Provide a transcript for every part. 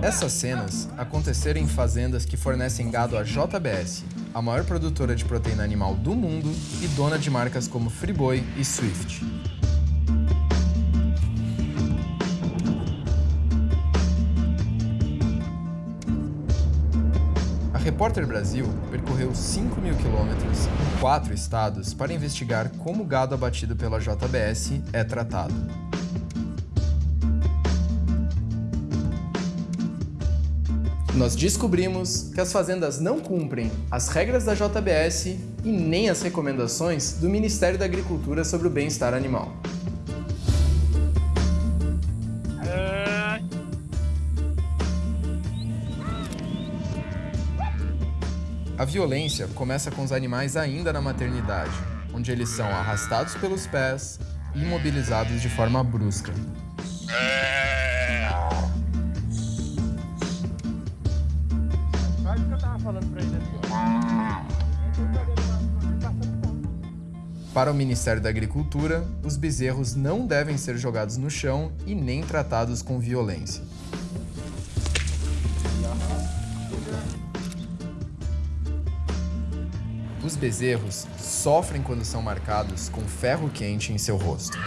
Essas cenas aconteceram em fazendas que fornecem gado à JBS, a maior produtora de proteína animal do mundo e dona de marcas como Friboi e Swift. A Repórter Brasil percorreu 5 mil quilômetros em quatro estados para investigar como o gado abatido pela JBS é tratado. Nós descobrimos que as fazendas não cumprem as regras da JBS e nem as recomendações do Ministério da Agricultura sobre o bem-estar animal. A violência começa com os animais ainda na maternidade, onde eles são arrastados pelos pés e imobilizados de forma brusca. Para o Ministério da Agricultura, os bezerros não devem ser jogados no chão e nem tratados com violência. Os bezerros sofrem quando são marcados com ferro quente em seu rosto.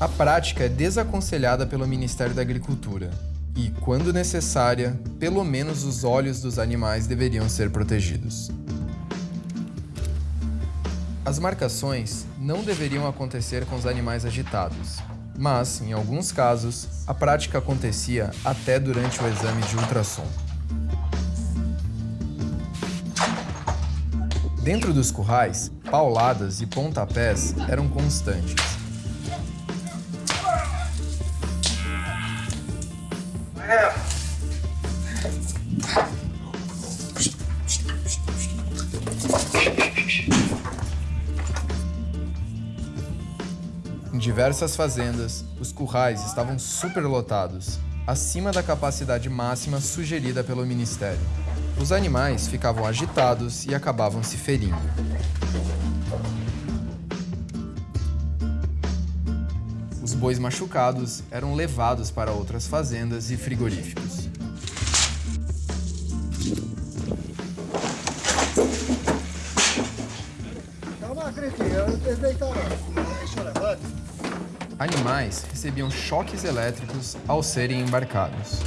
A prática é desaconselhada pelo Ministério da Agricultura e, quando necessária, pelo menos os olhos dos animais deveriam ser protegidos. As marcações não deveriam acontecer com os animais agitados, mas, em alguns casos, a prática acontecia até durante o exame de ultrassom. Dentro dos currais, pauladas e pontapés eram constantes. Em diversas fazendas, os currais estavam superlotados, acima da capacidade máxima sugerida pelo Ministério. Os animais ficavam agitados e acabavam se ferindo. Os bois machucados eram levados para outras fazendas e frigoríficos. Calma. Deixa eu levar. Animais recebiam choques elétricos ao serem embarcados.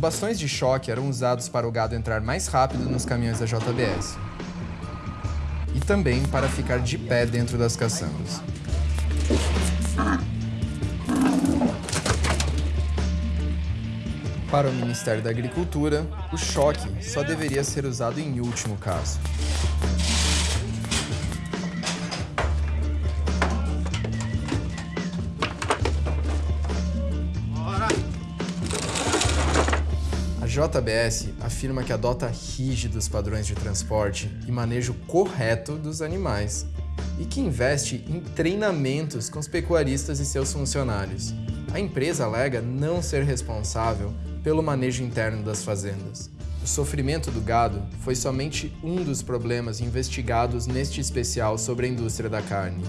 Bastões de choque eram usados para o gado entrar mais rápido nos caminhões da JBS. E também para ficar de pé dentro das caçambas. Para o Ministério da Agricultura, o choque só deveria ser usado em último caso. JBS afirma que adota rígidos padrões de transporte e manejo correto dos animais e que investe em treinamentos com os pecuaristas e seus funcionários. A empresa alega não ser responsável pelo manejo interno das fazendas. O sofrimento do gado foi somente um dos problemas investigados neste especial sobre a indústria da carne.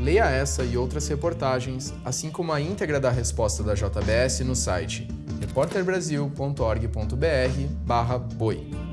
Leia essa e outras reportagens, assim como a íntegra da resposta da JBS no site repórterbrasil.org.br boi.